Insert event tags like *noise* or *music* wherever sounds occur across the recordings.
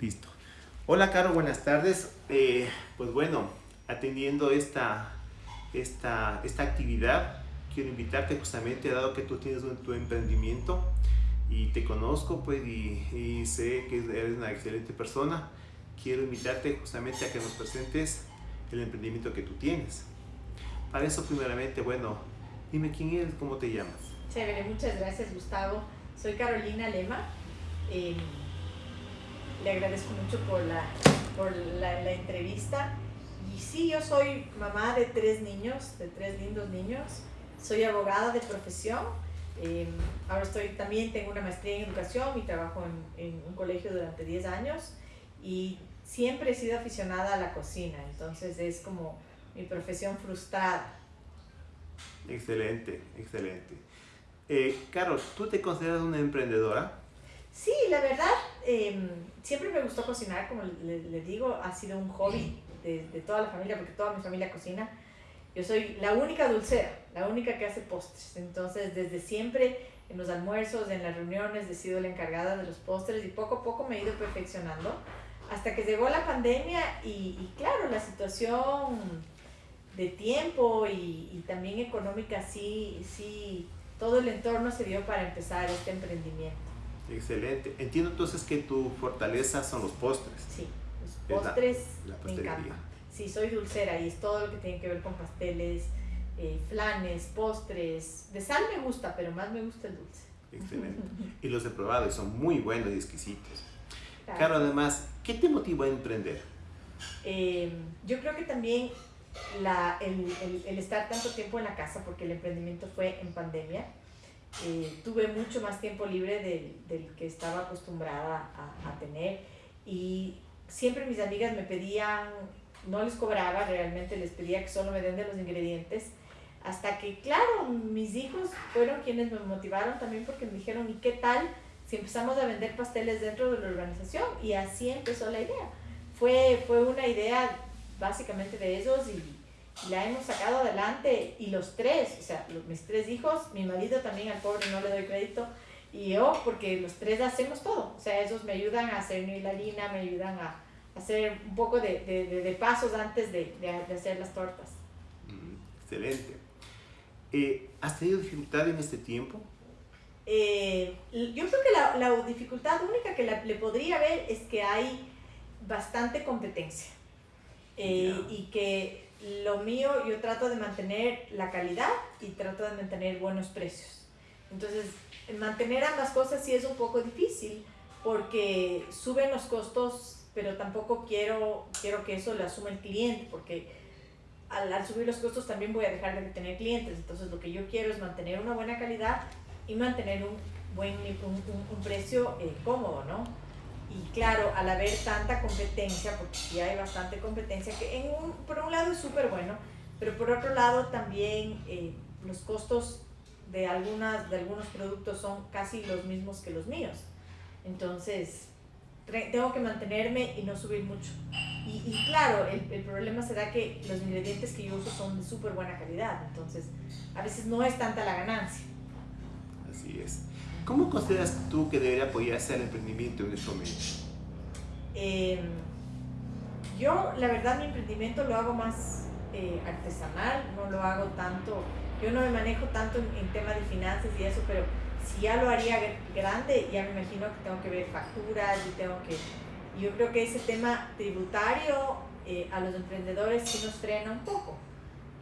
Listo. Hola, Caro, buenas tardes. Eh, pues bueno, atendiendo esta, esta, esta actividad, quiero invitarte justamente, dado que tú tienes tu emprendimiento y te conozco, pues, y, sé que eres una excelente persona, quiero invitarte justamente a que nos presentes el emprendimiento que tú tienes. Para eso, primeramente, bueno, dime quién eres, cómo te llamas. Chévere, muchas gracias, Gustavo. Soy Carolina Lema. Eh, le agradezco mucho por, la, por la, la, entrevista. Y sí, yo soy mamá de tres niños, de tres lindos niños. Soy abogada de profesión. Eh, ahora estoy también, tengo una maestría en educación y trabajo en, en un colegio durante 10 años. Y siempre he sido aficionada a la cocina, entonces es como mi profesión frustrada. Excelente, excelente. Eh, Carol, ¿tú te consideras una emprendedora? Sí, la verdad, em, siempre me gustó cocinar, como le, digo, ha sido un hobby de, de, toda la familia, porque toda mi familia cocina. Yo soy la única dulcera, la única que hace postres. Entonces, desde siempre, en los almuerzos, en las reuniones, he sido la encargada de los postres y poco a poco me he ido perfeccionando hasta que llegó la pandemia y, y claro, la situación de tiempo y, y, también económica, sí, sí, todo el entorno se dio para empezar este emprendimiento. Excelente. Entiendo entonces que tu fortaleza son los postres. Sí, los postres la, me encantan. Sí, soy dulcera y es todo lo que tiene que ver con pasteles, eh, flanes, postres. De sal me gusta, pero más me gusta el dulce. Excelente. y los he probado y son muy buenos y exquisitos. Claro, además, ¿qué te motivó a emprender? Eh, yo creo que también la, el, el, el, estar tanto tiempo en la casa, porque el emprendimiento fue en pandemia, eh, tuve mucho más tiempo libre del, del que estaba acostumbrada a, a, tener y siempre mis amigas me pedían, no les cobraba, realmente les pedía que solo me den de los ingredientes, hasta que, claro, mis hijos fueron quienes me motivaron también porque me dijeron, ¿y qué tal? si empezamos a vender pasteles dentro de la organización y así empezó la idea. Fue, fue una idea básicamente de ellos y, la hemos sacado adelante y los tres, o sea, mis tres hijos, mi marido también al pobre no le doy crédito y yo porque los tres hacemos todo, o sea, ellos me ayudan a hacer mi harina, me ayudan a hacer un poco de, de, de pasos antes de, de, hacer las tortas. Mm, excelente. Eh, ¿Has tenido dificultad en este tiempo? Eh, yo creo que la, la, dificultad única que la, le podría ver es que hay bastante competencia eh, yeah. y que lo mío yo trato de mantener la calidad y trato de mantener buenos precios. Entonces, mantener ambas cosas sí es un poco difícil porque suben los costos, pero tampoco quiero, quiero que eso lo asuma el cliente porque al, al subir los costos también voy a dejar de tener clientes. Entonces, lo que yo quiero es mantener una buena calidad y mantener un buen un, un, precio eh, cómodo, ¿no? Y claro, al haber tanta competencia, porque sí hay bastante competencia, que en un, por un lado es súper bueno, pero por otro lado también eh, los costos de, algunas, de algunos productos son casi los mismos que los míos. Entonces, tengo que mantenerme y no subir mucho. Y, y claro, el, el, problema será que los ingredientes que yo uso son de súper buena calidad, entonces a veces no es tanta la ganancia. Así es. ¿Cómo consideras tú que debería apoyarse al emprendimiento en este momento? Eh, yo, la verdad, mi emprendimiento lo hago más eh, artesanal, no lo hago tanto, yo no me manejo tanto en, en temas de finanzas y eso, pero si ya lo haría grande, ya me imagino que tengo que ver facturas y tengo que... Yo creo que ese tema tributario eh, a los emprendedores sí nos frena un poco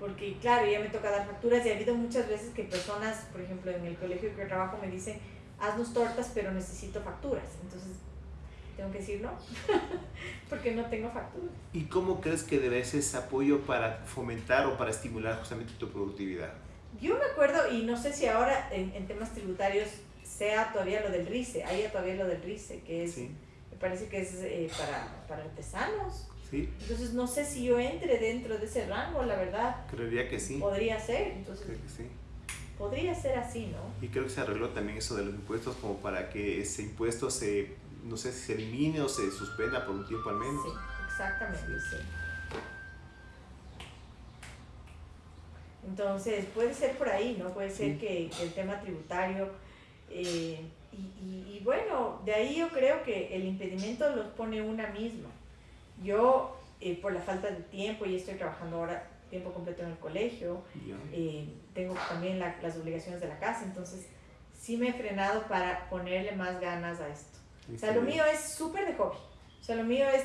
porque claro, ya me toca dar facturas y ha habido muchas veces que personas, por ejemplo, en el colegio que trabajo me dicen, haznos tortas, pero necesito facturas. Entonces, tengo que decir no, *laughs* porque no tengo facturas. ¿Y cómo crees que debe ser ese apoyo para fomentar o para estimular justamente tu productividad? Yo me acuerdo, y no sé si ahora en, en temas tributarios sea todavía lo del RICE, haya todavía lo del RICE, que es, sí. me parece que es eh, para, para artesanos ¿Sí? Entonces no sé si yo entre dentro de ese rango, la verdad. Creería que sí. Podría ser, entonces. Creo que sí. Podría ser así, ¿no? Y creo que se arregló también eso de los impuestos como para que ese impuesto se, no sé si se elimine o se suspenda por un tiempo al menos. Sí, exactamente, sí. Entonces, puede ser por ahí, ¿no? Puede ser sí. que, que, el tema tributario... Eh, y, y, bueno, de ahí yo creo que el impedimento los pone una misma. Yo, eh, por la falta de tiempo, y estoy trabajando ahora tiempo completo en el colegio, eh, tengo también las obligaciones de la casa, entonces sí me he frenado para ponerle más ganas a esto. O sea, lo mío es súper de hobby. O sea, lo mío es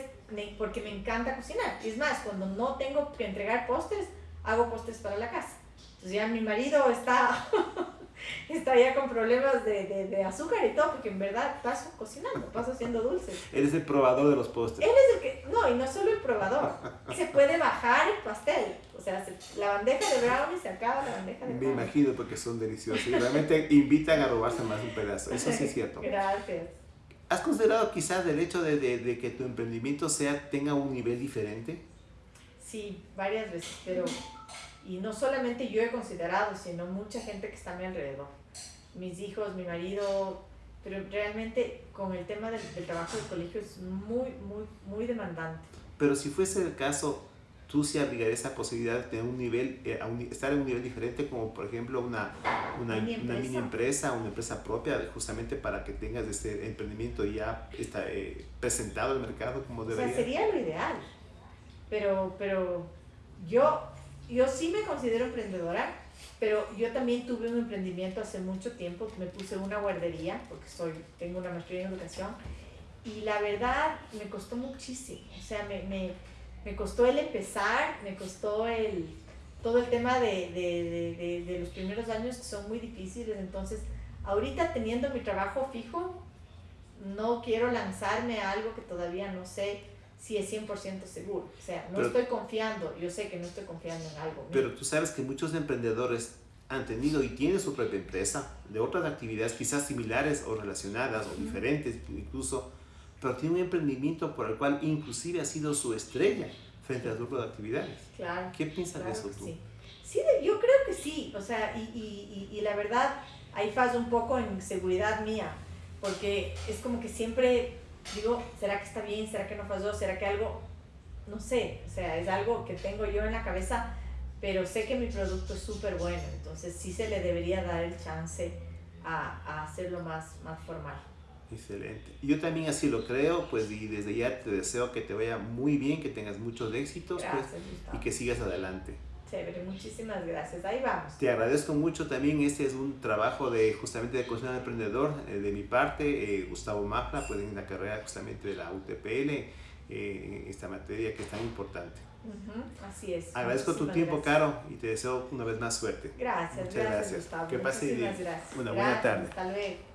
porque me encanta cocinar. Y es más, cuando no tengo que entregar postres, hago postres para la casa. Entonces ya mi marido está *laughs* *laughs* está ya con problemas de, de, de, azúcar y todo, porque en verdad paso cocinando, paso haciendo dulces. Eres el probador de los postres. Él es el que, no, y no solo el probador, *laughs* se puede bajar el pastel. O sea, la bandeja de brownie se acaba la bandeja de Me imagino porque son deliciosos y realmente invitan a robarse más un pedazo. Eso sí es cierto. *laughs* Gracias. ¿Has considerado quizás el hecho de, de, de que tu emprendimiento sea, tenga un nivel diferente? Sí, varias veces, pero y no solamente yo he considerado, sino mucha gente que está a mi alrededor. Mis hijos, mi marido, pero realmente con el tema del, trabajo del colegio es muy, muy, muy demandante. Pero si fuese el caso, tú sí abrigarías esa posibilidad de tener un nivel, eh, estar en un nivel diferente, como por ejemplo una, una, mini, empresa. una mini empresa, una empresa propia, justamente para que tengas este emprendimiento ya está, eh, presentado al mercado como debería. O sea, sería lo ideal. Pero, pero yo yo sí me considero emprendedora, pero yo también tuve un emprendimiento hace mucho tiempo, me puse una guardería, porque soy, tengo una maestría en educación, y la verdad me costó muchísimo, o sea, me, me, me costó el empezar, me costó el, todo el tema de, de, de, de, los primeros años que son muy difíciles, entonces ahorita teniendo mi trabajo fijo, no quiero lanzarme a algo que todavía no sé si es 100% seguro. O sea, no estoy confiando, yo sé que no estoy confiando en algo. Pero tú sabes que muchos emprendedores han tenido y tienen su propia empresa de otras actividades quizás similares o relacionadas o diferentes incluso, pero tienen un emprendimiento por el cual inclusive ha sido su estrella frente a las otras actividades. Claro. ¿Qué piensas de eso tú? Sí, sí yo creo que sí, o sea, y, y, y, la verdad ahí falla un poco en seguridad mía, porque es como que siempre digo, ¿será que está bien? ¿Será que no falló? ¿Será que algo? No sé, o sea, es algo que tengo yo en la cabeza, pero sé que mi producto es súper bueno, entonces sí se le debería dar el chance a, a hacerlo más, más formal. Excelente. Yo también así lo creo, pues y desde ya te deseo que te vaya muy bien, que tengas muchos éxitos pues, y que sigas adelante. Chévere, muchísimas gracias. Ahí vamos. Te agradezco mucho también. Este es un trabajo de justamente de cocina de emprendedor eh, de mi parte. Eh, Gustavo Mafla, pues en la carrera justamente de la UTPL, eh, en esta materia que es tan importante. así es. Agradezco tu tiempo, Caro, y te deseo una vez más suerte. Gracias, Muchas gracias. Gustavo. Que pase bien. Gracias. Una buena tarde. Hasta luego.